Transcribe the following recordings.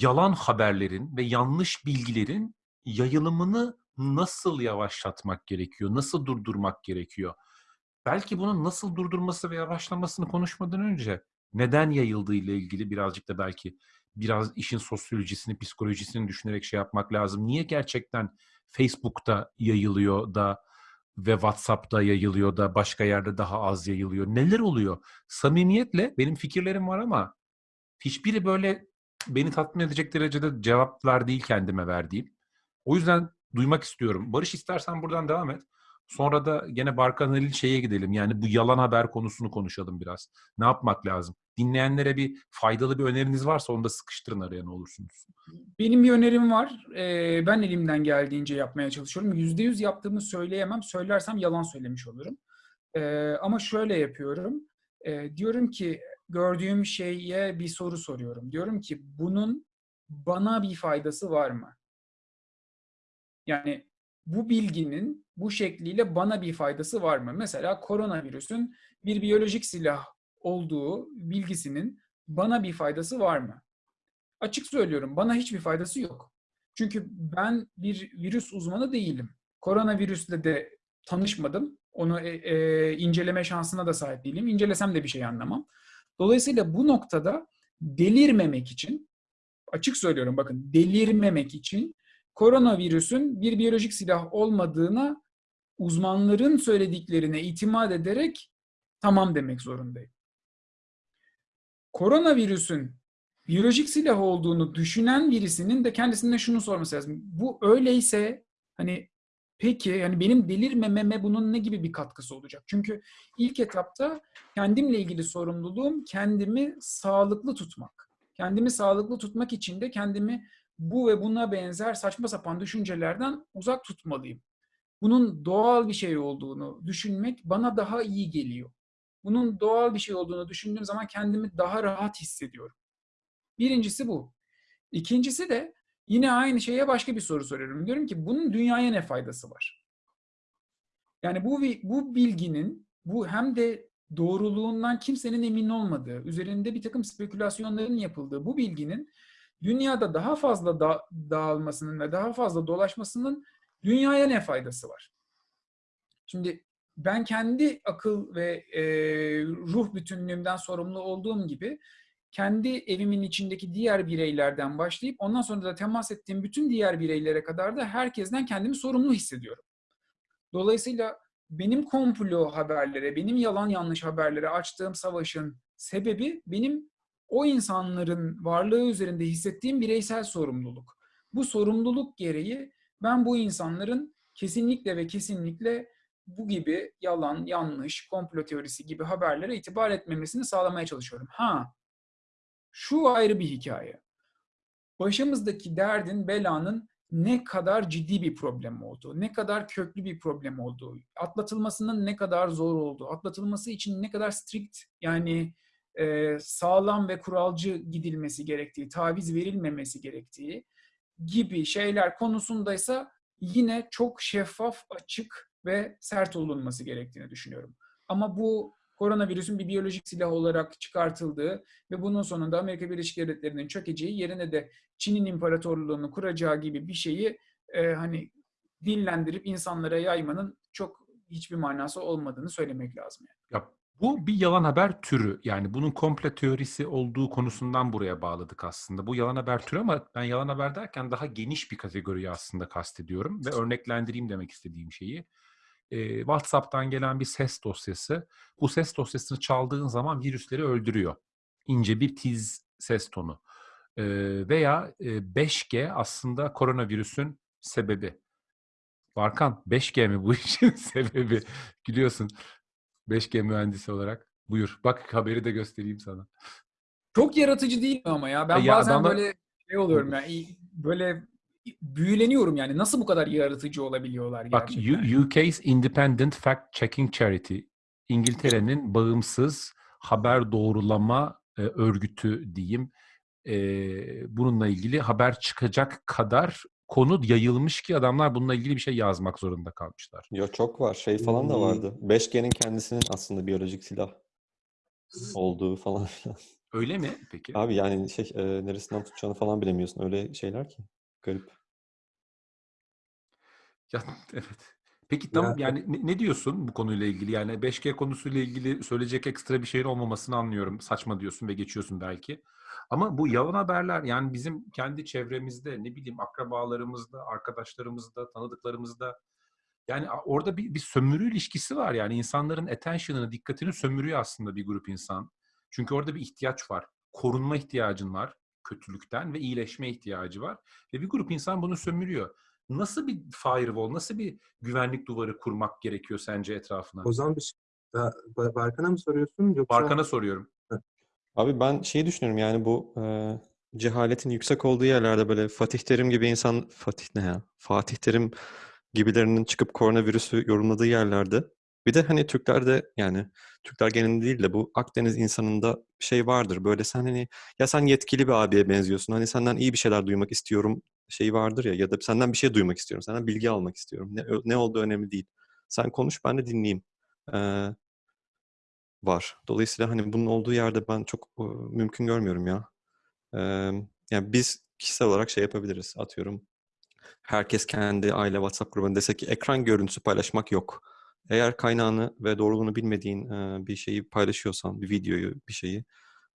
yalan haberlerin ve yanlış bilgilerin yayılımını nasıl yavaşlatmak gerekiyor? Nasıl durdurmak gerekiyor? Belki bunun nasıl durdurması ve yavaşlamasını konuşmadan önce neden yayıldığı ile ilgili birazcık da belki biraz işin sosyolojisini, psikolojisini düşünerek şey yapmak lazım. Niye gerçekten Facebook'ta yayılıyor da ve WhatsApp'ta yayılıyor da başka yerde daha az yayılıyor? Neler oluyor? Samimiyetle benim fikirlerim var ama hiçbiri böyle beni tatmin edecek derecede cevaplar değil kendime verdiğim. O yüzden duymak istiyorum. Barış istersen buradan devam et. Sonra da gene Barkan Halil şeye gidelim. Yani bu yalan haber konusunu konuşalım biraz. Ne yapmak lazım? Dinleyenlere bir faydalı bir öneriniz varsa onu da sıkıştırın araya ne olursunuz. Benim bir önerim var. Ee, ben elimden geldiğince yapmaya çalışıyorum. Yüzde yüz yaptığımı söyleyemem. Söylersem yalan söylemiş olurum. Ee, ama şöyle yapıyorum. Ee, diyorum ki gördüğüm şeye bir soru soruyorum. Diyorum ki bunun bana bir faydası var mı? Yani bu bilginin bu şekliyle bana bir faydası var mı? Mesela koronavirüsün bir biyolojik silah olduğu bilgisinin bana bir faydası var mı? Açık söylüyorum bana hiçbir faydası yok. Çünkü ben bir virüs uzmanı değilim. Koronavirüsle de tanışmadım. Onu e, e, inceleme şansına da sahip değilim. İncelesem de bir şey anlamam. Dolayısıyla bu noktada delirmemek için, açık söylüyorum bakın delirmemek için koronavirüsün bir biyolojik silah olmadığına uzmanların söylediklerine itimat ederek tamam demek zorundayım. Koronavirüsün biyolojik silah olduğunu düşünen birisinin de kendisine şunu sorması lazım. Bu öyleyse hani peki yani benim delirmememe bunun ne gibi bir katkısı olacak? Çünkü ilk etapta kendimle ilgili sorumluluğum kendimi sağlıklı tutmak. Kendimi sağlıklı tutmak için de kendimi bu ve buna benzer saçma sapan düşüncelerden uzak tutmalıyım. Bunun doğal bir şey olduğunu düşünmek bana daha iyi geliyor. Bunun doğal bir şey olduğunu düşündüğüm zaman kendimi daha rahat hissediyorum. Birincisi bu. İkincisi de yine aynı şeye başka bir soru soruyorum. Diyorum ki bunun dünyaya ne faydası var? Yani bu bu bilginin bu hem de doğruluğundan kimsenin emin olmadığı, üzerinde bir takım spekülasyonların yapıldığı bu bilginin dünyada daha fazla da dağılmasının ve daha fazla dolaşmasının dünyaya ne faydası var? Şimdi ben kendi akıl ve e, ruh bütünlüğümden sorumlu olduğum gibi kendi evimin içindeki diğer bireylerden başlayıp ondan sonra da temas ettiğim bütün diğer bireylere kadar da herkesten kendimi sorumlu hissediyorum. Dolayısıyla benim komplo haberlere, benim yalan yanlış haberlere açtığım savaşın sebebi benim o insanların varlığı üzerinde hissettiğim bireysel sorumluluk. Bu sorumluluk gereği ben bu insanların kesinlikle ve kesinlikle bu gibi yalan, yanlış, komplo teorisi gibi haberlere itibar etmemesini sağlamaya çalışıyorum. Ha, şu ayrı bir hikaye. Başımızdaki derdin, belanın ne kadar ciddi bir problem olduğu, ne kadar köklü bir problem olduğu, atlatılmasının ne kadar zor olduğu, atlatılması için ne kadar strict yani e, sağlam ve kuralcı gidilmesi gerektiği, taviz verilmemesi gerektiği gibi şeyler konusundaysa yine çok şeffaf, açık ve sert olunması gerektiğini düşünüyorum. Ama bu koronavirüsün bir biyolojik silah olarak çıkartıldığı ve bunun sonunda Amerika Birleşik Devletleri'nin çökeceği yerine de Çin'in imparatorluğunu kuracağı gibi bir şeyi e, hani dillendirip insanlara yaymanın çok hiçbir manası olmadığını söylemek lazım. Yani. Ya bu bir yalan haber türü. Yani bunun komple teorisi olduğu konusundan buraya bağladık aslında. Bu yalan haber türü ama ben yalan haber derken daha geniş bir kategoriyi aslında kastediyorum ve örneklendireyim demek istediğim şeyi. Ee, WhatsApp'tan gelen bir ses dosyası. Bu ses dosyasını çaldığın zaman virüsleri öldürüyor. İnce bir tiz ses tonu. Ee, veya e, 5G aslında koronavirüsün sebebi. Barkan 5G mi bu işin sebebi? Gülüyorsun. 5G mühendisi olarak. Buyur. Bak haberi de göstereyim sana. Çok yaratıcı değil mi ama ya? Ben ya bazen adamlar... böyle şey oluyorum ya. Böyle büyüleniyorum yani. Nasıl bu kadar yaratıcı olabiliyorlar gerçekten? Bak UK's Independent Fact Checking Charity. İngiltere'nin bağımsız haber doğrulama e, örgütü diyeyim. E, bununla ilgili haber çıkacak kadar konu yayılmış ki adamlar bununla ilgili bir şey yazmak zorunda kalmışlar. Yo çok var. Şey falan da vardı. 5G'nin kendisinin aslında biyolojik silah olduğu falan filan. Öyle mi peki? Abi yani şey e, neresinden tutacağını falan bilemiyorsun. Öyle şeyler ki. Garip. Ya evet. Peki tam Ya, yani ne, ne diyorsun bu konuyla ilgili? Yani 5G konusuyla ilgili söyleyecek ekstra bir şeyin olmamasını anlıyorum. Saçma diyorsun ve geçiyorsun belki. Ama bu yalan haberler yani bizim kendi çevremizde ne bileyim akrabalarımızda, arkadaşlarımızda, tanıdıklarımızda yani orada bir, bir sömürü ilişkisi var. Yani insanların attention'ını, dikkatini sömürüyor aslında bir grup insan. Çünkü orada bir ihtiyaç var. Korunma ihtiyacın var kötülükten ve iyileşme ihtiyacı var. Ve bir grup insan bunu sömürüyor. Nasıl bir firewall, nasıl bir güvenlik duvarı kurmak gerekiyor sence etrafına? o zaman bir şey, Ba- Barkan'a mı soruyorsun yoksa Barkan'a soruyorum. Abi ben şeyi düşünüyorum yani bu e, cehaletin yüksek olduğu yerlerde böyle Fatih Terim gibi insan Fatih ne ya? Fatih Terim gibilerinin çıkıp koronavirüsü yorumladığı yerlerde bir de hani Türklerde yani Türkler genelinde değil de bu Akdeniz insanında şey vardır. Böyle sen hani ya sen yetkili bir abiye benziyorsun. Hani senden iyi bir şeyler duymak istiyorum şeyi vardır ya ya da senden bir şey duymak istiyorum. Senden bilgi almak istiyorum. Ne, ne olduğu önemli değil. Sen konuş ben de dinleyeyim. Ee, var. Dolayısıyla hani bunun olduğu yerde ben çok e, mümkün görmüyorum ya. Ee, yani biz kişisel olarak şey yapabiliriz. Atıyorum herkes kendi aile WhatsApp grubuna dese ki ekran görüntüsü paylaşmak yok. Eğer kaynağını ve doğruluğunu bilmediğin e, bir şeyi paylaşıyorsan, bir videoyu, bir şeyi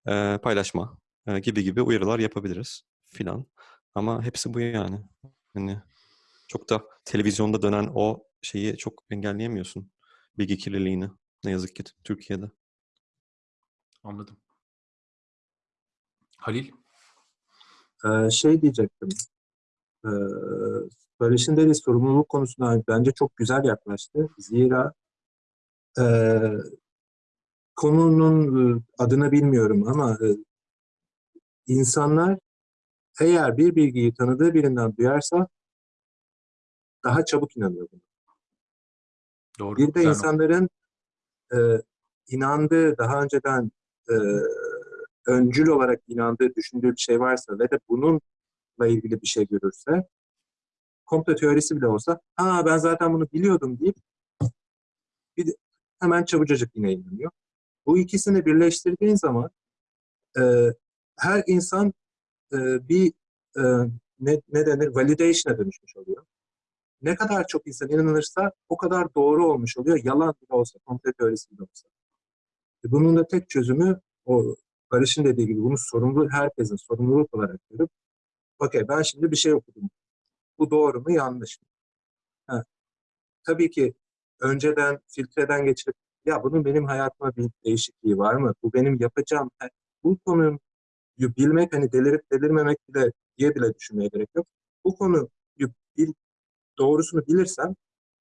e, paylaşma e, gibi gibi uyarılar yapabiliriz filan. Ama hepsi bu yani. Hani çok da televizyonda dönen o şeyi çok engelleyemiyorsun. Bilgi kirliliğini. Ne yazık ki Türkiye'de. Anladım. Halil? Ee, şey diyecektim. Ee, Barış'ın dediği sorumluluk konusuna bence çok güzel yaklaştı. Zira e, konunun adını bilmiyorum ama e, insanlar eğer bir bilgiyi tanıdığı birinden duyarsa daha çabuk inanıyor buna. Doğru. Bir de nokta. insanların e, inandığı, daha önceden e, öncül olarak inandığı, düşündüğü bir şey varsa ve de bununla ilgili bir şey görürse, komplo teorisi bile olsa, ha ben zaten bunu biliyordum deyip bir de hemen çabucacık yine inanıyor. Bu ikisini birleştirdiğin zaman e, her insan e, bir e, ne, ne denir validation'a dönüşmüş oluyor. Ne kadar çok insan inanırsa o kadar doğru olmuş oluyor. Yalan bile olsa, komplo teorisi bile olsa. E, Bunun da tek çözümü o Barış'ın dediği gibi bunu sorumlu herkesin sorumluluk olarak görüp okey ben şimdi bir şey okudum. Bu doğru mu yanlış mı? Ha. Tabii ki önceden filtreden geçirip ya bunun benim hayatıma bir değişikliği var mı? Bu benim yapacağım. Bu konuyu bilmek hani delirip delirmemek bile diye bile düşünmeye gerek yok. Bu konuyu bil, doğrusunu bilirsem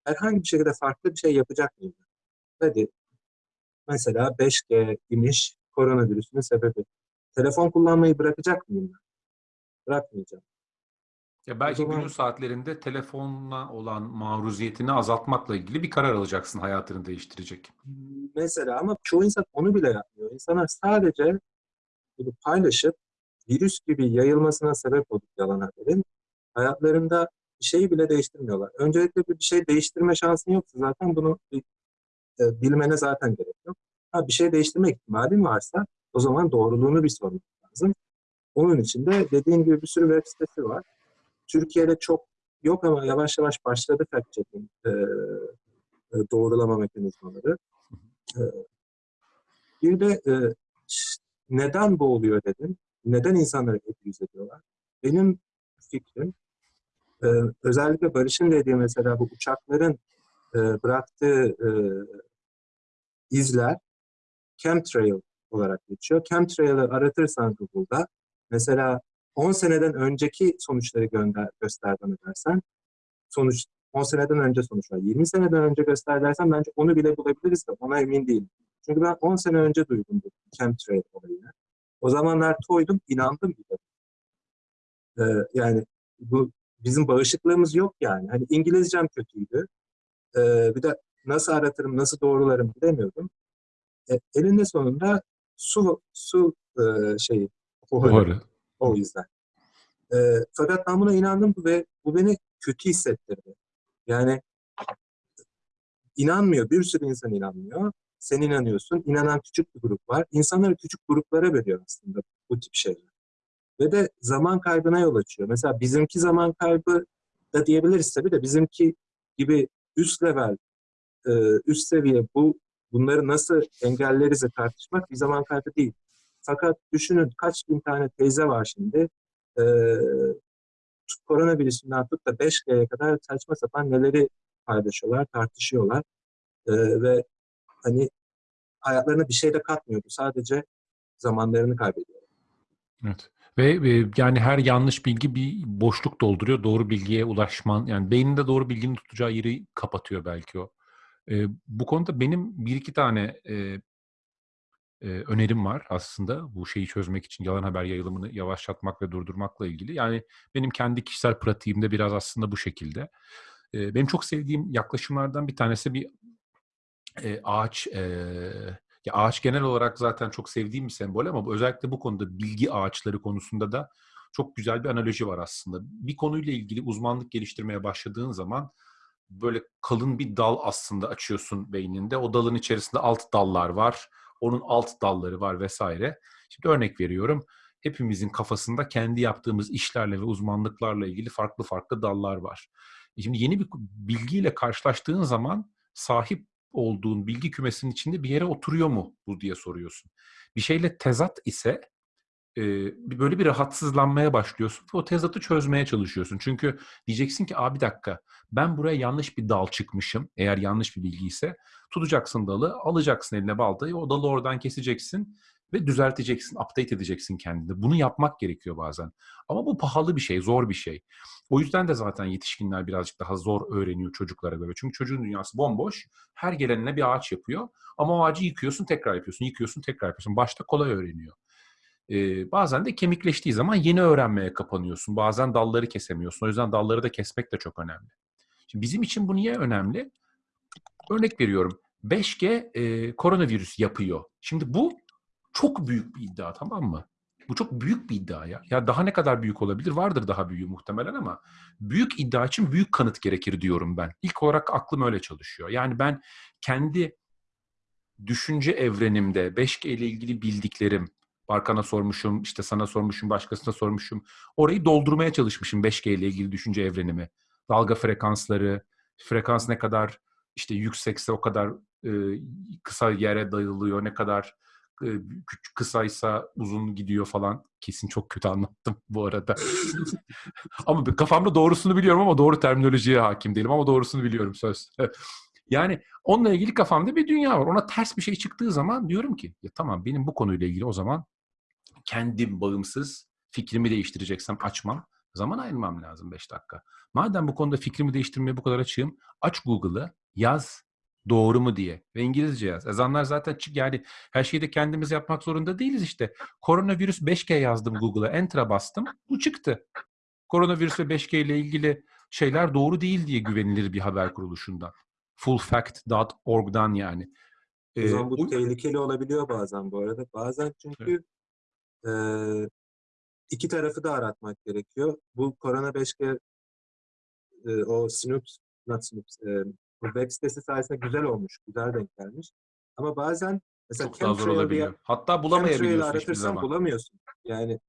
herhangi bir şekilde farklı bir şey yapacak mıyım? Hadi mesela 5G imiş koronavirüsünün sebebi. Telefon kullanmayı bırakacak mıyım? Bırakmayacağım. Ya belki zaman- günün saatlerinde telefonla olan maruziyetini azaltmakla ilgili bir karar alacaksın hayatını değiştirecek. Mesela ama çoğu insan onu bile yapmıyor. İnsanlar sadece bunu paylaşıp virüs gibi yayılmasına sebep olup yalan haberin hayatlarında bir şeyi bile değiştirmiyorlar. Öncelikle bir şey değiştirme şansın yoksa zaten bunu e, bilmene zaten gerek yok. Ha, bir şey değiştirme ihtimalin varsa o zaman doğruluğunu bir sormak lazım. Onun için de dediğim gibi bir sürü web sitesi var. Türkiye'de çok yok ama yavaş yavaş başladı fact checking e, e, doğrulama mekanizmaları. E, bir de e, neden bu oluyor dedim. Neden insanları abuse ediyorlar? Benim fikrim e, özellikle Barış'ın dediği mesela bu uçakların e, bıraktığı e, izler chemtrail olarak geçiyor. Chemtrail'ı aratırsan Google'da mesela 10 seneden önceki sonuçları gönder, göster bana dersen sonuç 10 seneden önce sonuç var. 20 seneden önce göster dersen bence onu bile bulabiliriz de ona emin değilim. Çünkü ben 10 sene önce duydum bu chemtrail olayını. O zamanlar toydum, inandım bile. Ee, yani bu bizim bağışıklığımız yok yani. Hani İngilizcem kötüydü. Ee, bir de nasıl aratırım, nasıl doğrularım bilemiyordum. E, elinde sonunda su su e, şeyi buharı. Buharı. O yüzden. E, fakat ben buna inandım ve bu beni kötü hissettirdi. Yani inanmıyor, bir sürü insan inanmıyor. sen inanıyorsun. İnanan küçük bir grup var. İnsanları küçük gruplara bölüyor aslında bu tip şeyler. Ve de zaman kaybına yol açıyor. Mesela bizimki zaman kaybı da diyebiliriz tabii de bizimki gibi üst level, üst seviye bu bunları nasıl engelleriz tartışmak bir zaman kaybı değil. Fakat düşünün kaç bin tane teyze var şimdi. E, koronavirüsünden tut da 5G'ye kadar saçma sapan neleri paylaşıyorlar, tartışıyorlar. E, ve hani hayatlarına bir şey de katmıyordu. Sadece zamanlarını kaybediyor. Evet. Ve e, yani her yanlış bilgi bir boşluk dolduruyor. Doğru bilgiye ulaşman, yani beyninde doğru bilginin tutacağı yeri kapatıyor belki o. E, bu konuda benim bir iki tane e, e, önerim var aslında bu şeyi çözmek için yalan haber yayılımını yavaşlatmak ve durdurmakla ilgili. Yani benim kendi kişisel pratiğimde biraz aslında bu şekilde. E, benim çok sevdiğim yaklaşımlardan bir tanesi bir e, ağaç e, ya ağaç genel olarak zaten çok sevdiğim bir sembol ama özellikle bu konuda bilgi ağaçları konusunda da çok güzel bir analoji var aslında. Bir konuyla ilgili uzmanlık geliştirmeye başladığın zaman böyle kalın bir dal aslında açıyorsun beyninde. O dalın içerisinde alt dallar var. Onun alt dalları var vesaire. Şimdi örnek veriyorum. Hepimizin kafasında kendi yaptığımız işlerle ve uzmanlıklarla ilgili farklı farklı dallar var. E Şimdi yeni bir bilgiyle karşılaştığın zaman sahip olduğun bilgi kümesinin içinde bir yere oturuyor mu bu diye soruyorsun. Bir şeyle tezat ise e, böyle bir rahatsızlanmaya başlıyorsun ve o tezatı çözmeye çalışıyorsun. Çünkü diyeceksin ki abi dakika ben buraya yanlış bir dal çıkmışım eğer yanlış bir bilgi ise tutacaksın dalı alacaksın eline baltayı o dalı oradan keseceksin ve düzelteceksin, update edeceksin kendini. Bunu yapmak gerekiyor bazen. Ama bu pahalı bir şey, zor bir şey. O yüzden de zaten yetişkinler birazcık daha zor öğreniyor çocuklara göre. Çünkü çocuğun dünyası bomboş. Her gelenine bir ağaç yapıyor. Ama o ağacı yıkıyorsun, tekrar yapıyorsun, yıkıyorsun, tekrar yapıyorsun. Başta kolay öğreniyor. Ee, bazen de kemikleştiği zaman yeni öğrenmeye kapanıyorsun. Bazen dalları kesemiyorsun. O yüzden dalları da kesmek de çok önemli. Şimdi bizim için bu niye önemli? Örnek veriyorum. 5G e, koronavirüs yapıyor. Şimdi bu çok büyük bir iddia tamam mı? Bu çok büyük bir iddia ya. Ya daha ne kadar büyük olabilir? Vardır daha büyüğü muhtemelen ama büyük iddia için büyük kanıt gerekir diyorum ben. İlk olarak aklım öyle çalışıyor. Yani ben kendi düşünce evrenimde 5G ile ilgili bildiklerim, Barkan'a sormuşum, işte sana sormuşum, başkasına sormuşum. Orayı doldurmaya çalışmışım 5G ile ilgili düşünce evrenimi. Dalga frekansları, frekans ne kadar işte yüksekse o kadar e, kısa yere dayılıyor, ne kadar e, küçük kısaysa uzun gidiyor falan. Kesin çok kötü anlattım bu arada. ama kafamda doğrusunu biliyorum ama doğru terminolojiye hakim değilim ama doğrusunu biliyorum söz. yani onunla ilgili kafamda bir dünya var. Ona ters bir şey çıktığı zaman diyorum ki ya tamam benim bu konuyla ilgili o zaman kendim bağımsız fikrimi değiştireceksem açmam. Zaman ayırmam lazım 5 dakika. Madem bu konuda fikrimi değiştirmeye bu kadar açığım aç Google'ı yaz doğru mu diye ve İngilizce yaz. Ezanlar zaten çık yani her şeyi de kendimiz yapmak zorunda değiliz işte. Koronavirüs 5G yazdım Google'a enter'a bastım bu çıktı. Koronavirüs ve 5G ile ilgili şeyler doğru değil diye güvenilir bir haber kuruluşundan. Fullfact.org'dan yani. O Ee, zaman bu o- tehlikeli olabiliyor bazen bu arada. Bazen çünkü e, iki tarafı da aratmak gerekiyor. Bu Korona 5G e, o Snoops, not Snoops, e, web sitesi sayesinde güzel olmuş, güzel denk gelmiş. Ama bazen mesela çok daha zor olabiliyor. diye- Hatta bulamayabiliyorsun hiçbir zaman. bulamıyorsun. Yani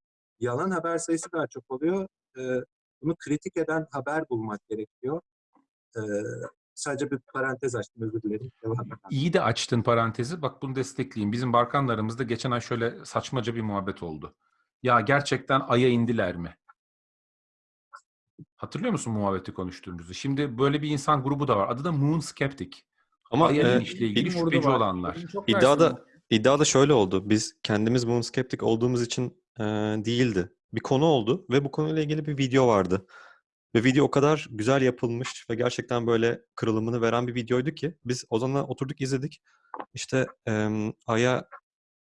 yalan haber sayısı daha çok oluyor. E, bunu kritik eden haber bulmak gerekiyor. E, sadece bir parantez açtım özür dilerim. Devam. İyi de açtın parantezi. Bak bunu destekleyeyim. Bizim Barkanlarımızda geçen ay şöyle saçmaca bir muhabbet oldu. Ya gerçekten Ay'a indiler mi? Hatırlıyor musun muhabbeti konuştuğumuzu? Şimdi böyle bir insan grubu da var. Adı da Moon Skeptic. Ama e, inişle ilgili şüpheci var. olanlar. Benim çok iddia versiyonum da var. iddia da şöyle oldu. Biz kendimiz moon skeptik olduğumuz için e, değildi. Bir konu oldu ve bu konuyla ilgili bir video vardı. Ve video o kadar güzel yapılmış ve gerçekten böyle kırılımını veren bir videoydu ki biz o zaman oturduk izledik. İşte em, Ay'a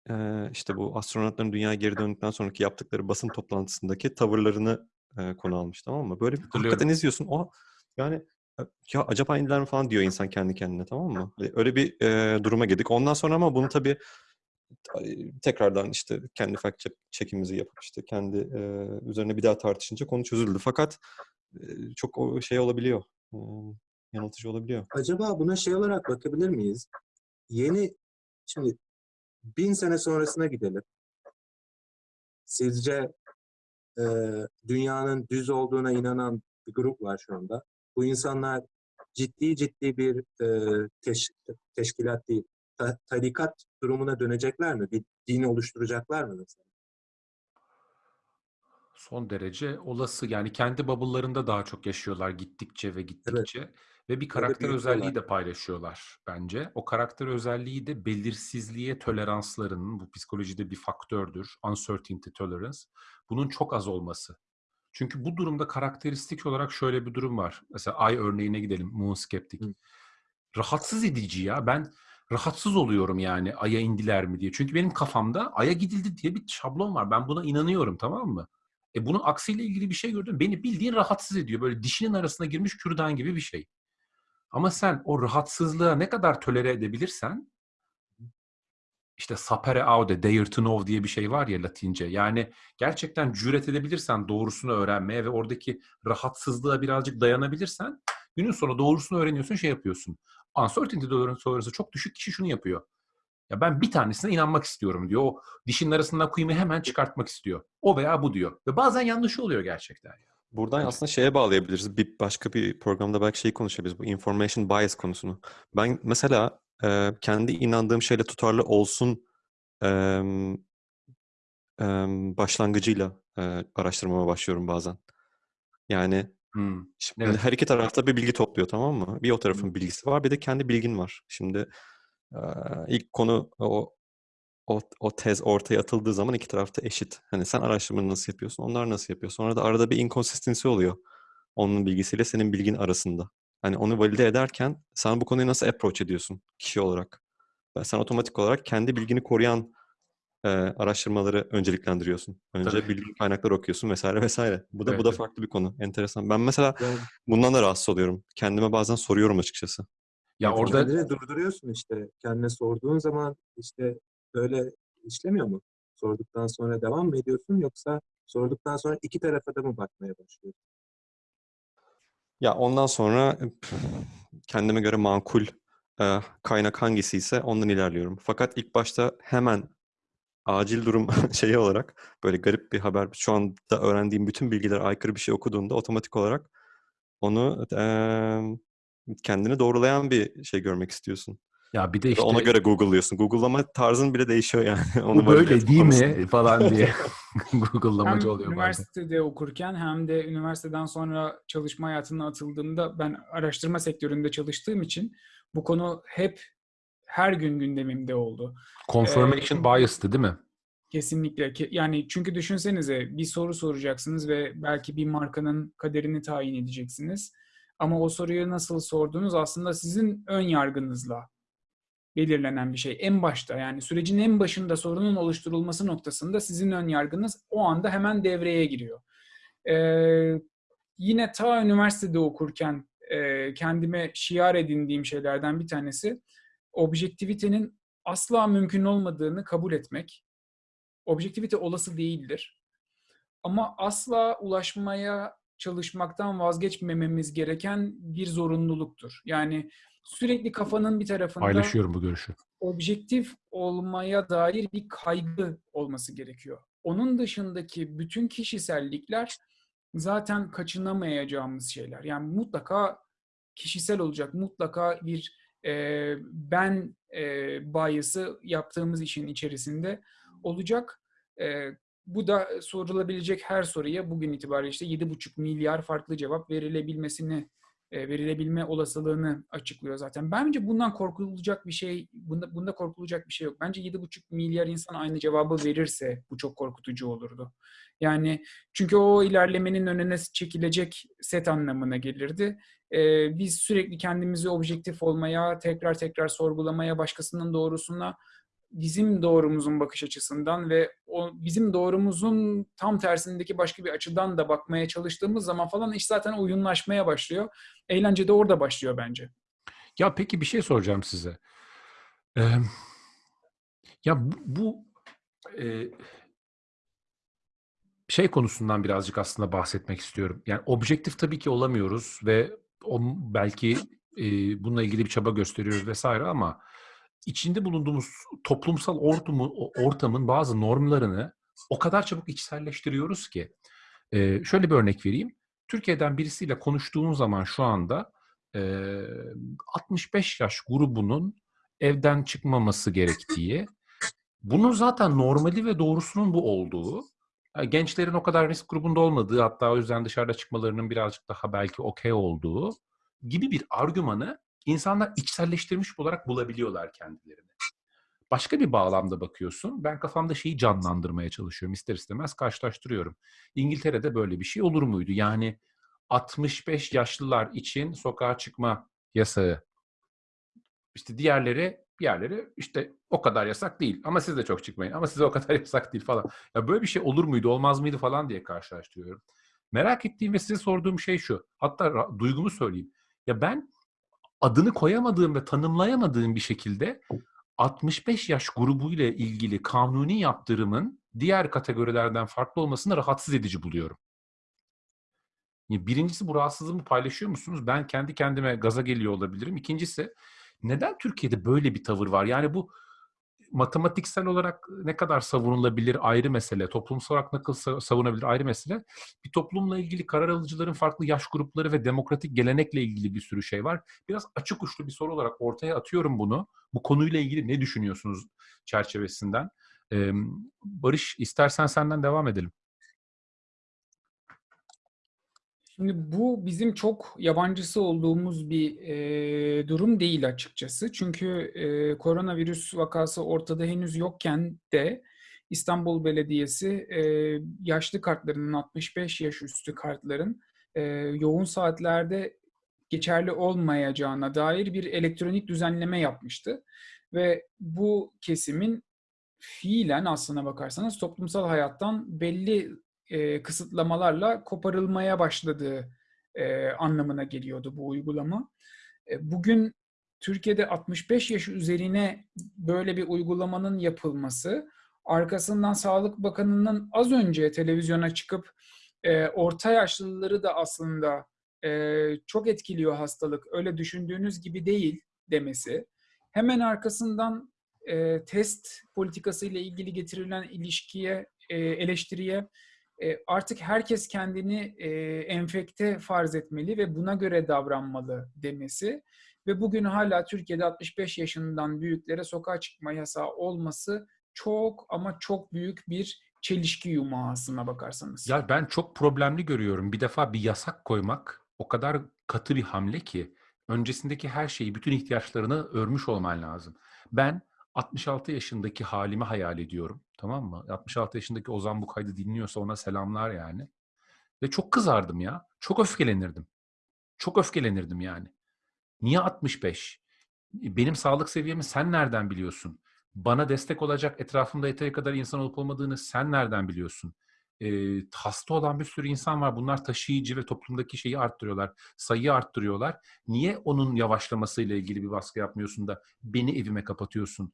e, işte bu astronotların dünyaya geri döndükten sonraki yaptıkları basın toplantısındaki tavırlarını e, konu almış tamam mı? Böyle bir hakikaten izliyorsun. O yani e, ya acaba indiler mi falan diyor insan kendi kendine tamam mı? Öyle bir e, duruma girdik. Ondan sonra ama bunu tabii e, tekrardan işte kendi fact check'imizi yapıp işte kendi e, üzerine bir daha tartışınca konu çözüldü. Fakat e, çok o şey olabiliyor. e, yanıltıcı olabiliyor. Acaba buna şey olarak bakabilir miyiz? Yeni Şimdi bin sene sonrasına gidelim. Sizce e, dünyanın düz olduğuna inanan bir grup var şu anda. Bu insanlar ciddi ciddi bir e, teş- teşkilat değil, ta- tarikat durumuna dönecekler mi? Bir din oluşturacaklar mı mesela? Son derece olası. Yani kendi bubble'larında daha çok yaşıyorlar gittikçe ve gittikçe. Ve bir karakter özelliği de paylaşıyorlar bence. O karakter özelliği de belirsizliğe toleranslarının, bu psikolojide bir faktördür. Uncertainty tolerance. Bunun çok az olması. Çünkü bu durumda karakteristik olarak şöyle bir durum var. Mesela Ay örneğine gidelim. Moon Skeptic. Hı. Rahatsız edici ya. Ben rahatsız oluyorum yani Ay'a indiler mi diye. Çünkü benim kafamda Ay'a gidildi diye bir şablon var. Ben buna inanıyorum tamam mı? E bunun aksiyle ilgili bir şey gördüm. Beni bildiğin rahatsız ediyor. Böyle dişinin arasına girmiş kürdan gibi bir şey. Ama sen o rahatsızlığa ne kadar tolere edebilirsen işte sapere aude, dare to know diye bir şey var ya Latince. Yani gerçekten cüret edebilirsen doğrusunu öğrenmeye ve oradaki rahatsızlığa birazcık dayanabilirsen günün sonu doğrusunu öğreniyorsun, şey yapıyorsun. Uncertainty tolerance'ı çok düşük kişi şunu yapıyor. Ya ben bir tanesine inanmak istiyorum diyor. O dişinin arasından kuyumu hemen çıkartmak istiyor. O veya bu diyor. Ve bazen yanlış oluyor gerçekten. Buradan aslında şeye bağlayabiliriz. Bir başka bir programda belki şeyi konuşabiliriz. Bu information bias konusunu. Ben mesela e, kendi inandığım şeyle tutarlı olsun e, e, başlangıcıyla e, araştırmama başlıyorum bazen. Yani Hmm. şimdi Evet. her iki tarafta bir bilgi topluyor tamam mı? Bir o tarafın bilgisi var, bir de kendi bilgin var. Şimdi e, ilk konu o o, o tez ortaya atıldığı zaman iki tarafta eşit. Hani sen araştırmanı nasıl yapıyorsun, onlar nasıl yapıyor. Sonra da arada bir inconsistency oluyor. Onun bilgisiyle senin bilgin arasında. Hani onu valide ederken sen bu konuyu nasıl approach ediyorsun kişi olarak? Ve sen otomatik olarak kendi bilgini koruyan e, araştırmaları önceliklendiriyorsun. Önce Tabii. bilgi kaynakları okuyorsun vesaire vesaire. Bu da Evet, bu da farklı bir konu. Enteresan. Ben mesela Yani bundan da rahatsız oluyorum. Kendime bazen soruyorum açıkçası. Ya Evet, orada kendini durduruyorsun işte. Kendine sorduğun zaman işte böyle işlemiyor mu? Sorduktan sonra devam mı ediyorsun yoksa sorduktan sonra iki tarafa da mı bakmaya başlıyorsun? Ya ondan sonra pf, kendime göre makul e, kaynak hangisi ise ondan ilerliyorum. Fakat ilk başta hemen acil durum şeyi olarak böyle garip bir haber şu anda öğrendiğim bütün bilgiler aykırı bir şey okuduğunda otomatik olarak onu e, kendini doğrulayan bir şey görmek istiyorsun. Ya bir de işte Ona göre Google'lıyorsun. Google'lama tarzın bile değişiyor yani. Onu bu böyle değil mi falan diye Hem Google'lamacı oluyor bazen. üniversitede okurken hem de üniversiteden sonra çalışma hayatına atıldığımda ben araştırma sektöründe çalıştığım için bu konu hep her gün gündemimde oldu. Confirmation Ee, bias'tı değil mi? Kesinlikle. Ke- Yani çünkü düşünsenize bir soru soracaksınız ve belki bir markanın kaderini tayin edeceksiniz. Ama o soruyu nasıl sorduğunuz aslında sizin ön yargınızla belirlenen bir şey. En başta yani sürecin en başında sorunun oluşturulması noktasında sizin ön yargınız o anda hemen devreye giriyor. Ee, yine ta üniversitede okurken e, kendime şiar edindiğim şeylerden bir tanesi objektivitenin asla mümkün olmadığını kabul etmek. Objektivite olası değildir. Ama asla ulaşmaya çalışmaktan vazgeçmememiz gereken bir zorunluluktur. Yani sürekli kafanın bir tarafında Paylaşıyorum bu görüşü. objektif olmaya dair bir kaygı olması gerekiyor. Onun dışındaki bütün kişisellikler zaten kaçınamayacağımız şeyler. Yani mutlaka kişisel olacak, mutlaka bir e, ben e, bias'ı yaptığımız işin içerisinde olacak. E, bu da sorulabilecek her soruya bugün itibariyle işte 7,5 milyar farklı cevap verilebilmesini verilebilme olasılığını açıklıyor zaten. Bence bundan korkulacak bir şey, bunda, bunda korkulacak bir şey yok. Bence 7,5 milyar insan aynı cevabı verirse bu çok korkutucu olurdu. Yani çünkü o ilerlemenin önüne çekilecek set anlamına gelirdi. E, biz sürekli kendimizi objektif olmaya, tekrar tekrar sorgulamaya, başkasının doğrusuna bizim doğrumuzun bakış açısından ve o bizim doğrumuzun tam tersindeki başka bir açıdan da bakmaya çalıştığımız zaman falan iş zaten oyunlaşmaya başlıyor. Eğlence de orada başlıyor bence. Ya peki bir şey soracağım size. Ee, ya bu, bu e, şey konusundan birazcık aslında bahsetmek istiyorum. Yani objektif tabii ki olamıyoruz ve o, belki e, bununla ilgili bir çaba gösteriyoruz vesaire ama içinde bulunduğumuz toplumsal ortamı, ortamın bazı normlarını o kadar çabuk içselleştiriyoruz ki. Ee, şöyle bir örnek vereyim. Türkiye'den birisiyle konuştuğun zaman şu anda e, 65 yaş grubunun evden çıkmaması gerektiği, bunun zaten normali ve doğrusunun bu olduğu, e, gençlerin o kadar risk grubunda olmadığı hatta o yüzden dışarıda çıkmalarının birazcık daha belki okey olduğu gibi bir argümanı insanlar içselleştirmiş olarak bulabiliyorlar kendilerini. Başka bir bağlamda bakıyorsun. Ben kafamda şeyi canlandırmaya çalışıyorum. ister istemez karşılaştırıyorum. İngiltere'de böyle bir şey olur muydu? Yani 65 yaşlılar için sokağa çıkma yasağı. İşte diğerleri diğerleri işte o kadar yasak değil ama siz de çok çıkmayın ama size o kadar yasak değil falan. Ya böyle bir şey olur muydu olmaz mıydı falan diye karşılaştırıyorum. Merak ettiğim ve size sorduğum şey şu. Hatta duygumu söyleyeyim. Ya ben adını koyamadığım ve tanımlayamadığım bir şekilde 65 yaş grubuyla ilgili kanuni yaptırımın diğer kategorilerden farklı olmasını rahatsız edici buluyorum. Birincisi bu rahatsızlığımı paylaşıyor musunuz? Ben kendi kendime gaza geliyor olabilirim. İkincisi neden Türkiye'de böyle bir tavır var? Yani bu matematiksel olarak ne kadar savunulabilir ayrı mesele, toplumsal olarak ne kadar savunabilir ayrı mesele. Bir toplumla ilgili karar alıcıların farklı yaş grupları ve demokratik gelenekle ilgili bir sürü şey var. Biraz açık uçlu bir soru olarak ortaya atıyorum bunu. Bu konuyla ilgili ne düşünüyorsunuz çerçevesinden? Barış istersen senden devam edelim. Şimdi bu bizim çok yabancısı olduğumuz bir e, durum değil açıkçası. Çünkü e, koronavirüs vakası ortada henüz yokken de İstanbul Belediyesi e, yaşlı kartlarının 65 yaş üstü kartların e, yoğun saatlerde geçerli olmayacağına dair bir elektronik düzenleme yapmıştı. Ve bu kesimin fiilen aslına bakarsanız toplumsal hayattan belli e, kısıtlamalarla koparılmaya başladığı e, anlamına geliyordu bu uygulama. E, bugün Türkiye'de 65 yaş üzerine böyle bir uygulamanın yapılması, arkasından Sağlık Bakanı'nın az önce televizyona çıkıp e, orta yaşlıları da aslında e, çok etkiliyor hastalık, öyle düşündüğünüz gibi değil demesi, hemen arkasından e, test politikası ile ilgili getirilen ilişkiye, e, eleştiriye e, artık herkes kendini e, enfekte farz etmeli ve buna göre davranmalı demesi ve bugün hala Türkiye'de 65 yaşından büyüklere sokağa çıkma yasağı olması çok ama çok büyük bir çelişki yumağı aslına bakarsanız. Ya ben çok problemli görüyorum. Bir defa bir yasak koymak o kadar katı bir hamle ki öncesindeki her şeyi, bütün ihtiyaçlarını örmüş olman lazım. Ben 66 yaşındaki halimi hayal ediyorum. Tamam mı? 66 yaşındaki Ozan bu kaydı dinliyorsa ona selamlar yani. Ve çok kızardım ya. Çok öfkelenirdim. Çok öfkelenirdim yani. Niye 65? Benim sağlık seviyemi sen nereden biliyorsun? Bana destek olacak etrafımda yeteri kadar insan olup olmadığını sen nereden biliyorsun? Ee, hasta olan bir sürü insan var. Bunlar taşıyıcı ve toplumdaki şeyi arttırıyorlar. Sayıyı arttırıyorlar. Niye onun yavaşlamasıyla ilgili bir baskı yapmıyorsun da beni evime kapatıyorsun?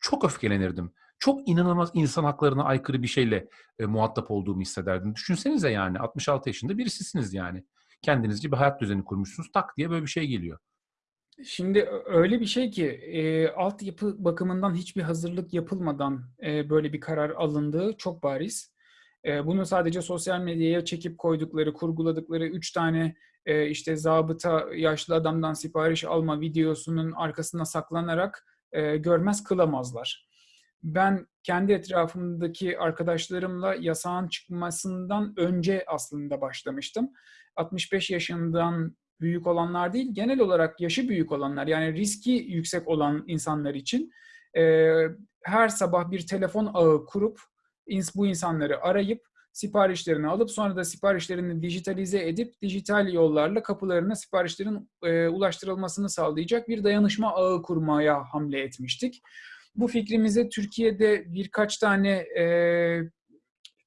Çok öfkelenirdim. Çok inanılmaz insan haklarına aykırı bir şeyle e, muhatap olduğumu hissederdim. Düşünsenize yani 66 yaşında birisisiniz yani. Kendinizce bir hayat düzeni kurmuşsunuz. Tak diye böyle bir şey geliyor. Şimdi öyle bir şey ki e, altyapı bakımından hiçbir hazırlık yapılmadan e, böyle bir karar alındığı çok bariz. E, bunu sadece sosyal medyaya çekip koydukları, kurguladıkları üç tane e, işte zabıta yaşlı adamdan sipariş alma videosunun arkasına saklanarak e, görmez kılamazlar. Ben kendi etrafımdaki arkadaşlarımla yasağın çıkmasından önce aslında başlamıştım. 65 yaşından büyük olanlar değil, genel olarak yaşı büyük olanlar yani riski yüksek olan insanlar için e, her sabah bir telefon ağı kurup bu insanları arayıp siparişlerini alıp sonra da siparişlerini dijitalize edip dijital yollarla kapılarına siparişlerin e, ulaştırılmasını sağlayacak bir dayanışma ağı kurmaya hamle etmiştik. Bu fikrimizi Türkiye'de birkaç tane e,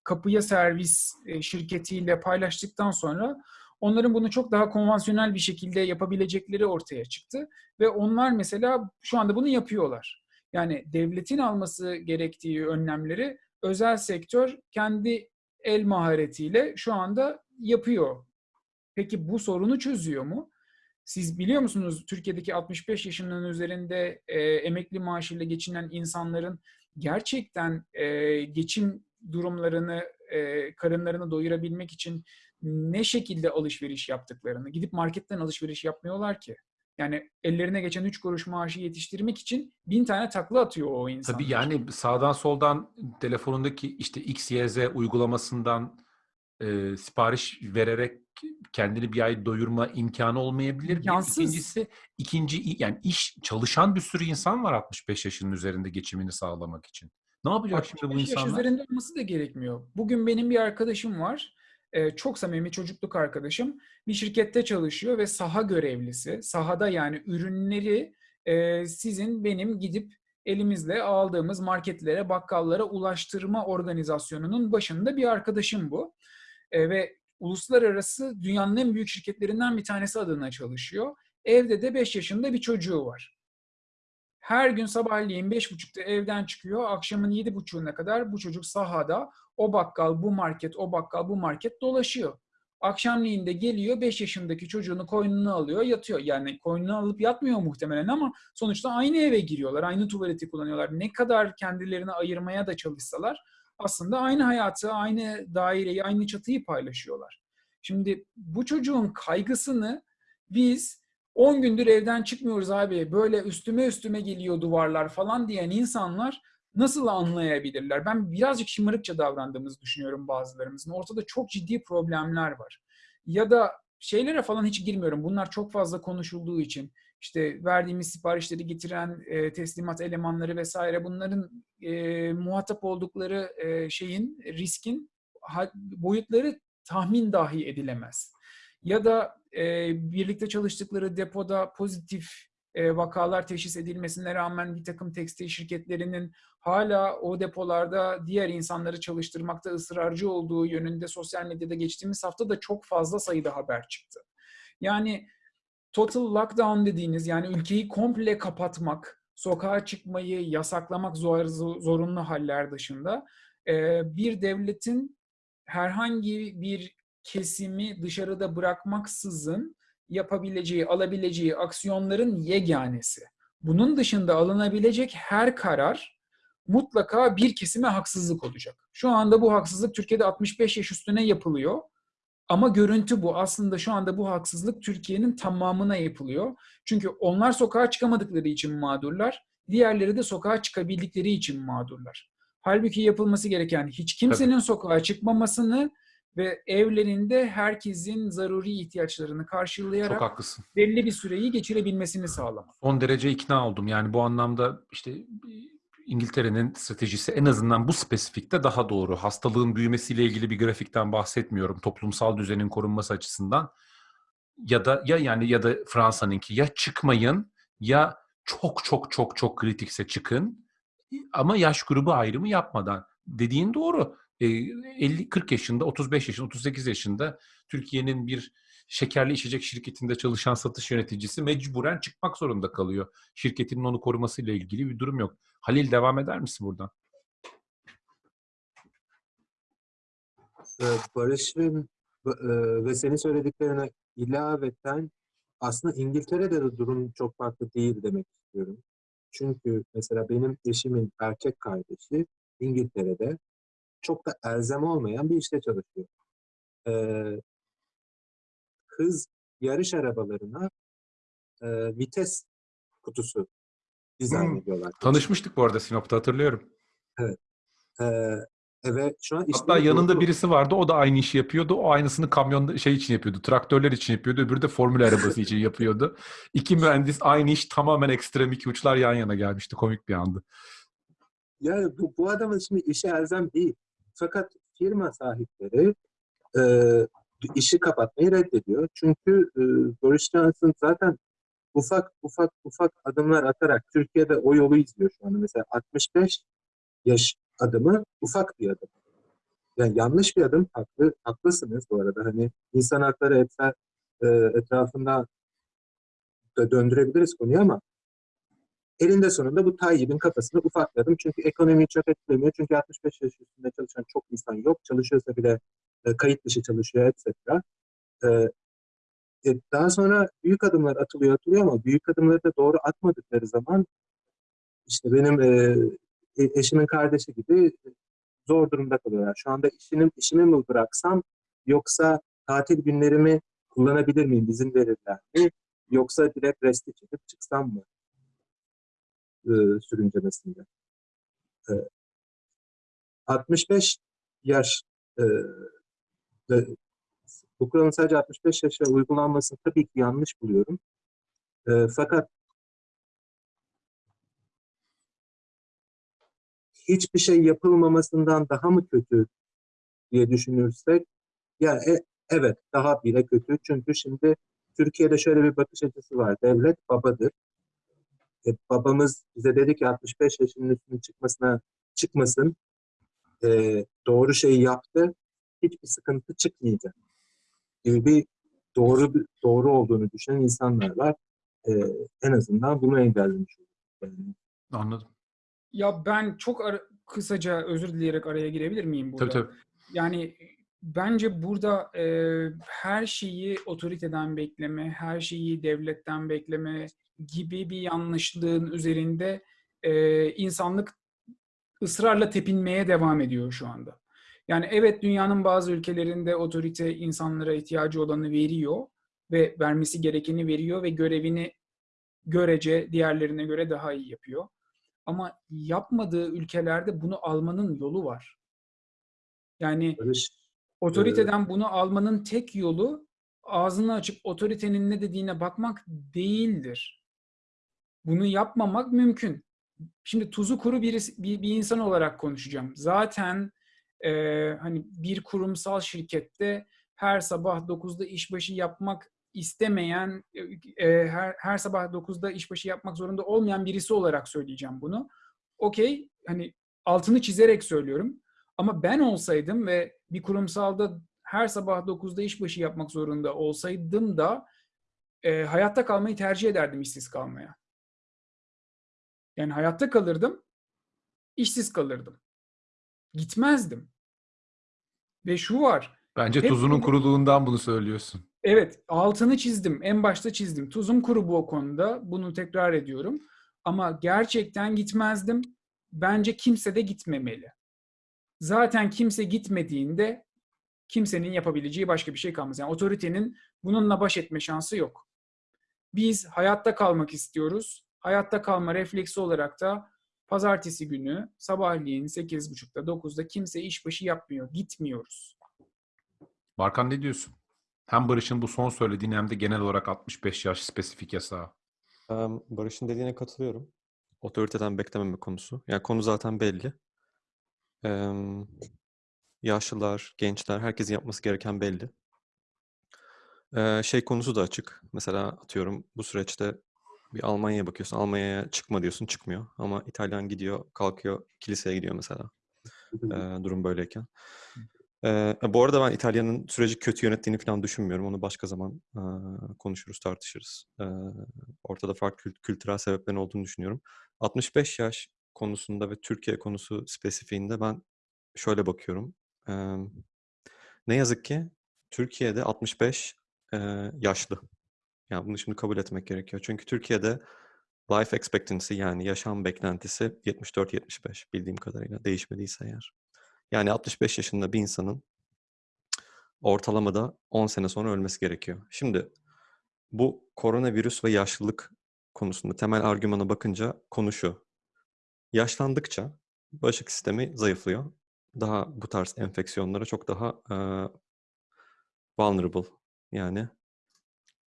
kapıya servis e, şirketiyle paylaştıktan sonra onların bunu çok daha konvansiyonel bir şekilde yapabilecekleri ortaya çıktı ve onlar mesela şu anda bunu yapıyorlar. Yani devletin alması gerektiği önlemleri özel sektör kendi el maharetiyle şu anda yapıyor. Peki bu sorunu çözüyor mu? Siz biliyor musunuz Türkiye'deki 65 yaşının üzerinde e, emekli maaşıyla geçinen insanların gerçekten e, geçim durumlarını, e, karınlarını doyurabilmek için ne şekilde alışveriş yaptıklarını, gidip marketten alışveriş yapmıyorlar ki. Yani ellerine geçen 3 kuruş maaşı yetiştirmek için bin tane takla atıyor o insanlar. Tabii yani sağdan soldan telefonundaki işte X, Y, Z uygulamasından e, sipariş vererek kendini bir ay doyurma imkanı olmayabilir. İmkansız. İkincisi, ikinci yani iş çalışan bir sürü insan var 65 yaşının üzerinde geçimini sağlamak için. Ne yapacak şimdi bu 65 yaş insanlar? üzerinde olması da gerekmiyor. Bugün benim bir arkadaşım var. Ee, çok samimi çocukluk arkadaşım. Bir şirkette çalışıyor ve saha görevlisi. Sahada yani ürünleri e, sizin benim gidip elimizle aldığımız marketlere, bakkallara ulaştırma organizasyonunun başında bir arkadaşım bu. E, ve uluslararası dünyanın en büyük şirketlerinden bir tanesi adına çalışıyor. Evde de 5 yaşında bir çocuğu var. Her gün sabahleyin 5.30'da evden çıkıyor. Akşamın 7.30'una kadar bu çocuk sahada o bakkal, bu market, o bakkal, bu market dolaşıyor. Akşamleyin de geliyor 5 yaşındaki çocuğunu koynuna alıyor, yatıyor. Yani koynuna alıp yatmıyor muhtemelen ama sonuçta aynı eve giriyorlar, aynı tuvaleti kullanıyorlar. Ne kadar kendilerini ayırmaya da çalışsalar aslında aynı hayatı, aynı daireyi, aynı çatıyı paylaşıyorlar. Şimdi bu çocuğun kaygısını biz 10 gündür evden çıkmıyoruz abi, böyle üstüme üstüme geliyor duvarlar falan diyen insanlar nasıl anlayabilirler? Ben birazcık şımarıkça davrandığımızı düşünüyorum bazılarımızın. Ortada çok ciddi problemler var. Ya da şeylere falan hiç girmiyorum. Bunlar çok fazla konuşulduğu için işte verdiğimiz siparişleri getiren e, teslimat elemanları vesaire bunların e, muhatap oldukları e, şeyin riskin boyutları tahmin dahi edilemez. Ya da e, birlikte çalıştıkları depoda pozitif e, vakalar teşhis edilmesine rağmen bir takım tekstil şirketlerinin hala o depolarda diğer insanları çalıştırmakta ısrarcı olduğu yönünde sosyal medyada geçtiğimiz hafta da çok fazla sayıda haber çıktı. Yani total lockdown dediğiniz yani ülkeyi komple kapatmak, sokağa çıkmayı yasaklamak zor, zorunlu haller dışında e, bir devletin herhangi bir kesimi dışarıda bırakmaksızın yapabileceği, alabileceği aksiyonların yeganesi. Bunun dışında alınabilecek her karar mutlaka bir kesime haksızlık olacak. Şu anda bu haksızlık Türkiye'de 65 yaş üstüne yapılıyor. Ama görüntü bu. Aslında şu anda bu haksızlık Türkiye'nin tamamına yapılıyor. Çünkü onlar sokağa çıkamadıkları için mağdurlar. Diğerleri de sokağa çıkabildikleri için mağdurlar. Halbuki yapılması gereken hiç kimsenin sokağa çıkmamasını ve evlerinde herkesin zaruri ihtiyaçlarını Çok karşılayarak haklısın. belli bir süreyi geçirebilmesini sağlamak. Son derece ikna oldum. Yani bu anlamda işte İngiltere'nin stratejisi en azından bu spesifikte daha doğru. Hastalığın büyümesiyle ilgili bir grafikten bahsetmiyorum. Toplumsal düzenin korunması açısından. Ya da ya yani ya da Fransa'nınki ya çıkmayın ya çok çok çok çok kritikse çıkın ama yaş grubu ayrımı yapmadan. Dediğin doğru. E, 50 40 yaşında, 35 yaşında, 38 yaşında Türkiye'nin bir şekerli içecek şirketinde çalışan satış yöneticisi mecburen çıkmak zorunda kalıyor. Şirketinin onu korumasıyla ilgili bir durum yok. Halil devam eder misin buradan? Ee, Barış'ın e, ve senin söylediklerine ilaveten aslında İngiltere'de de durum çok farklı değil demek istiyorum. Çünkü mesela benim eşimin erkek kardeşi İngiltere'de çok da elzem olmayan bir işte çalışıyor. Ee, hız yarış arabalarına e, vites kutusu dizayn Hmm. ediyorlar. Tanışmıştık bu arada Sinop'ta hatırlıyorum. Ee, ve şu an Hatta yanında durdu. birisi vardı o da aynı işi yapıyordu. O aynısını kamyonda şey için yapıyordu. Traktörler için yapıyordu. Öbürü de formül arabası için yapıyordu. İki mühendis aynı iş tamamen ekstrem iki uçlar yan yana gelmişti. Komik bir andı. Yani bu, bu adamın şimdi işi elzem değil. Fakat firma sahipleri e, işi kapatmayı reddediyor. Çünkü e, Boris Johnson zaten ufak ufak ufak adımlar atarak Türkiye'de o yolu izliyor şu anda. Mesela 65 yaş adımı ufak bir adım. Yani yanlış bir adım. Haklı, haklısınız bu arada. Hani insan hakları etra, e, etrafında da döndürebiliriz konuyu ama elinde sonunda bu Tayyip'in kafasını ufakladım. Çünkü ekonomiyi çok etkilemiyor. Çünkü 65 yaş üstünde çalışan çok insan yok. Çalışıyorsa bile e, kayıt dışı çalışıyor etc. E, e, daha sonra büyük adımlar atılıyor atılıyor ama büyük adımları da doğru atmadıkları zaman işte benim e, e- eşimin kardeşi gibi zor durumda kalıyorlar. Şu anda işini, işimi mi bıraksam yoksa tatil günlerimi kullanabilir miyim, izin verirler mi? Yoksa direkt resti çekip çıksam mı e, sürüncemesinde? E, 65 yaş e, bu kuralın sadece 65 yaşa uygulanmasını tabii ki yanlış buluyorum. E, fakat hiçbir şey yapılmamasından daha mı kötü diye düşünürsek ya e- evet daha bile kötü çünkü şimdi Türkiye'de şöyle bir bakış açısı var. Devlet babadır. E, babamız bize dedi ki 65 yaşının üstüne çıkmasına çıkmasın. E, doğru şeyi yaptı. Hiçbir sıkıntı çıkmayacak. Gibi bir doğru doğru olduğunu düşünen insanlar var. E, en azından bunu engellemiş olduk. Yani Anladım. Ya ben çok ara- kısaca özür dileyerek araya girebilir miyim burada? Tabii tabii. Yani bence burada e, her şeyi otoriteden bekleme, her şeyi devletten bekleme gibi bir yanlışlığın üzerinde e, insanlık ısrarla tepinmeye devam ediyor şu anda. Yani evet dünyanın bazı ülkelerinde otorite insanlara ihtiyacı olanı veriyor ve vermesi gerekeni veriyor ve görevini görece diğerlerine göre daha iyi yapıyor. Ama yapmadığı ülkelerde bunu almanın yolu var. Yani otoriteden bunu almanın tek yolu ağzını açıp otoritenin ne dediğine bakmak değildir. Bunu yapmamak mümkün. Şimdi tuzu kuru birisi, bir, bir insan olarak konuşacağım. Zaten e, hani bir kurumsal şirkette her sabah 9'da işbaşı yapmak istemeyen, e, her, her sabah 9'da işbaşı yapmak zorunda olmayan birisi olarak söyleyeceğim bunu. Okey, hani altını çizerek söylüyorum. Ama ben olsaydım ve bir kurumsalda her sabah 9'da işbaşı yapmak zorunda olsaydım da e, hayatta kalmayı tercih ederdim işsiz kalmaya. Yani hayatta kalırdım, işsiz kalırdım. Gitmezdim. Ve şu var, Bence Hep tuzunun bunu- kuruluğundan bunu söylüyorsun. Evet, altını çizdim. En başta çizdim. Tuzum kuru bu o konuda. Bunu tekrar ediyorum. Ama gerçekten gitmezdim. Bence kimse de gitmemeli. Zaten kimse gitmediğinde kimsenin yapabileceği başka bir şey kalmaz. Yani otoritenin bununla baş etme şansı yok. Biz hayatta kalmak istiyoruz. Hayatta kalma refleksi olarak da pazartesi günü sabahleyin 8.30'da 9'da kimse işbaşı yapmıyor. Gitmiyoruz. Barkan ne diyorsun? Hem Barış'ın bu son söylediğin hem de genel olarak 65 yaş spesifik yasağı. Barış'ın dediğine katılıyorum. Otoriteden beklememe konusu. Yani konu zaten belli. Em, yaşlılar, gençler, herkesin yapması gereken belli. Ee, şey konusu da açık. Mesela atıyorum bu süreçte bir Almanya'ya bakıyorsun. Almanya'ya çıkma diyorsun, çıkmıyor. Ama İtalyan gidiyor, kalkıyor, kiliseye gidiyor mesela. Ee, durum böyleyken. Ee, bu arada ben İtalya'nın süreci kötü yönettiğini falan düşünmüyorum. Onu başka zaman e, konuşuruz, tartışırız. Ee, ortada farklı kült- kültürel sebeplerin olduğunu düşünüyorum. 65 yaş konusunda ve Türkiye konusu spesifiğinde ben şöyle bakıyorum. Ee, ne yazık ki Türkiye'de 65 e, yaşlı. Yani bunu şimdi kabul etmek gerekiyor. Çünkü Türkiye'de life expectancy yani yaşam beklentisi 74-75 bildiğim kadarıyla değişmediyse eğer. Yani 65 yaşında bir insanın ortalamada 10 sene sonra ölmesi gerekiyor. Şimdi bu koronavirüs ve yaşlılık konusunda temel argümana bakınca konu şu. Yaşlandıkça bağışıklık sistemi zayıflıyor. Daha bu tarz enfeksiyonlara çok daha e, vulnerable yani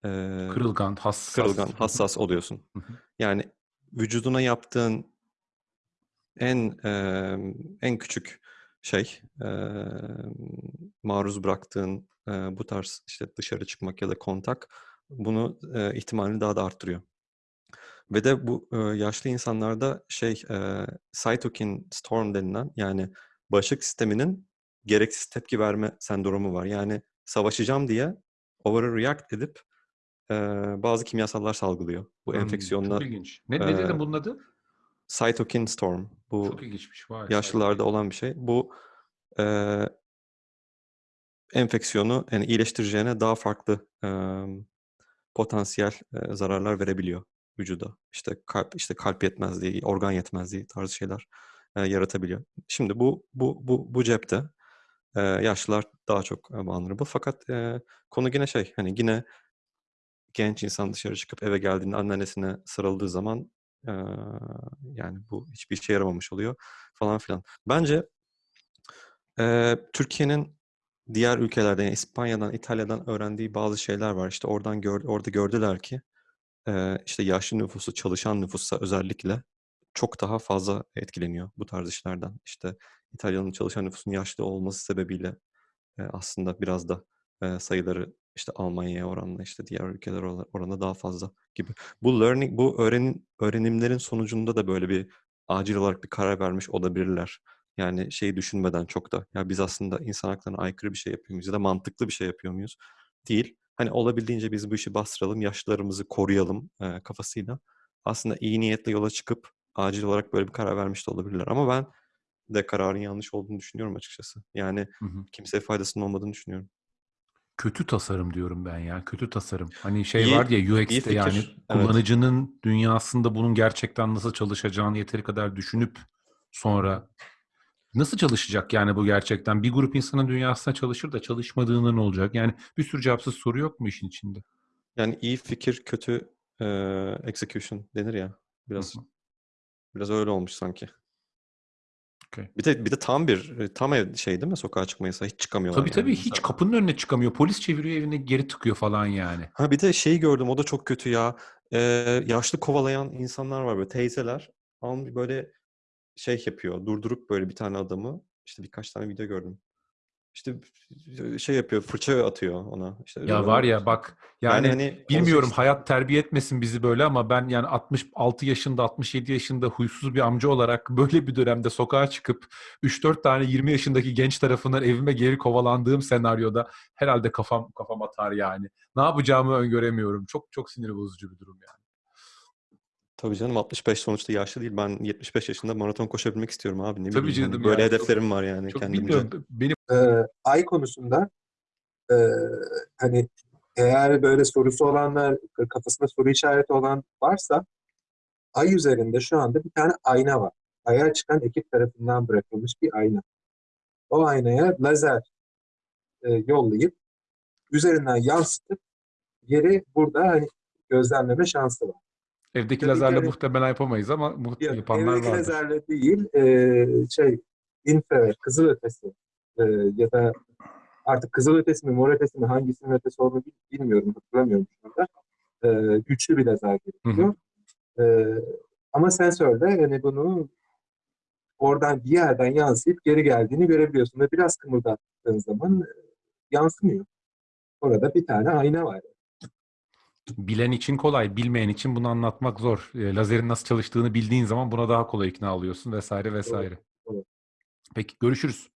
e, Kırılgan, hassas. kırılgan, hassas oluyorsun. Yani vücuduna yaptığın en eee, en küçük şey eee, maruz bıraktığın eee, bu tarz işte dışarı çıkmak ya da kontak bunu eee, ihtimalini daha da arttırıyor. Ve de bu eee, yaşlı insanlarda şey eee cytokine storm denilen yani bağışıklık sisteminin gereksiz tepki verme sendromu var. Yani savaşacağım diye overreact edip eee, bazı kimyasallar salgılıyor. Bu Hmm, enfeksiyonla Çok ilginç. Ne, ne dedin eee, bunun adı? cytokine storm. Bu Çok ilginçmiş. Vay, yaşlılarda olan bir şey. Bu eee, enfeksiyonu yani iyileştireceğine daha farklı eee, potansiyel e, zararlar verebiliyor vücuda. İşte kalp işte kalp yetmezliği, organ yetmezliği tarzı şeyler e, yaratabiliyor. Şimdi bu bu bu bu cepte e, yaşlılar daha çok e, vulnerable. Fakat e, konu yine şey hani yine genç insan dışarı çıkıp eve geldiğinde anneannesine sarıldığı zaman e, yani bu hiçbir işe yaramamış oluyor falan filan. Bence e, Türkiye'nin diğer ülkelerden, yani İspanya'dan, İtalya'dan öğrendiği bazı şeyler var. İşte oradan gör, orada gördüler ki işte yaşlı nüfusu, çalışan nüfussa özellikle çok daha fazla etkileniyor bu tarz işlerden. İşte İtalya'nın çalışan nüfusun yaşlı olması sebebiyle aslında biraz da sayıları işte Almanya'ya oranla işte diğer ülkeler oran- oranında daha fazla gibi. Bu learning, bu öğrenim, öğrenimlerin sonucunda da böyle bir acil olarak bir karar vermiş olabilirler. Yani şeyi düşünmeden çok da ya biz aslında insan haklarına aykırı bir şey yapıyor muyuz ya da mantıklı bir şey yapıyor muyuz? Değil. Hani olabildiğince biz bu işi bastıralım, yaşlılarımızı koruyalım e, kafasıyla. Aslında iyi niyetle yola çıkıp acil olarak böyle bir karar vermiş de olabilirler. Ama ben de kararın yanlış olduğunu düşünüyorum açıkçası. Yani Hı hı. kimseye faydasının olmadığını düşünüyorum. Kötü tasarım diyorum ben ya. Kötü tasarım. Hani şey İyi- var ya UX'te yani evet. kullanıcının dünyasında bunun gerçekten nasıl çalışacağını yeteri kadar düşünüp sonra nasıl çalışacak yani bu gerçekten? Bir grup insanın dünyasında çalışır da çalışmadığında ne olacak? Yani bir sürü cevapsız soru yok mu işin içinde? Yani iyi fikir, kötü e, execution denir ya. Biraz Hı hı. biraz öyle olmuş sanki. Okey. Bir de bir de tam bir e, tam ev şey değil mi? Sokağa çıkma yasağı hiç çıkamıyorlar Tabii yani tabii hiç kapının önüne çıkamıyor. Polis çeviriyor evine geri tıkıyor falan yani. Ha bir de şey gördüm o da çok kötü ya. Ee, yaşlı kovalayan insanlar var böyle teyzeler. Böyle şey yapıyor. Durdurup böyle bir tane adamı. işte birkaç tane video gördüm. İşte şey yapıyor. Fırça atıyor ona. İşte Ya var ya bak Yani yani, hani bilmiyorum olacak hayat terbiye etmesin bizi böyle ama ben yani 66 yaşında 67 yaşında huysuz bir amca olarak böyle bir dönemde sokağa çıkıp 3-4 tane 20 yaşındaki genç tarafından evime geri kovalandığım senaryoda herhalde kafam kafam atar yani. Ne yapacağımı öngöremiyorum. Çok çok sinir bozucu bir durum yani. Tabii canım 65 sonuçta yaşlı değil. Ben 75 yaşında maraton koşabilmek istiyorum abi. Ne Tabii bileyim hani canım böyle ya, hedeflerim var yani Çok kendimce. bilmiyorum. Benim Ee, ay konusunda e, hani eğer böyle sorusu olanlar, kafasında soru işareti olan varsa ay üzerinde şu anda bir tane ayna var. Ay'a çıkan ekip tarafından bırakılmış bir ayna. O aynaya lazer e, yollayıp üzerinden yansıtıp yeri burada hani gözlemleme şansı var. Evdeki Tabii lazerle yani- muhtemelen yapamayız ama muht- Ya, yapanlar evdeki vardır. lazerle değil, e, şey infrared, kızılötesi e, ya da artık kızılötesi mi, mor ötesi mi, hangisinin ötesi olduğunu bil- bilmiyorum, hatırlamıyorum şu anda. E, güçlü bir lazer gerekiyor. E, ama sensörle hani bunu oradan bir yerden yansıyıp geri geldiğini görebiliyorsun ve biraz kımıldattığın zaman yansımıyor. Orada bir tane ayna var. Bilen için kolay, bilmeyen için bunu anlatmak zor. E, Lazerin nasıl çalıştığını bildiğin zaman buna daha kolay ikna oluyorsun vesaire vesaire. doğru. Peki görüşürüz.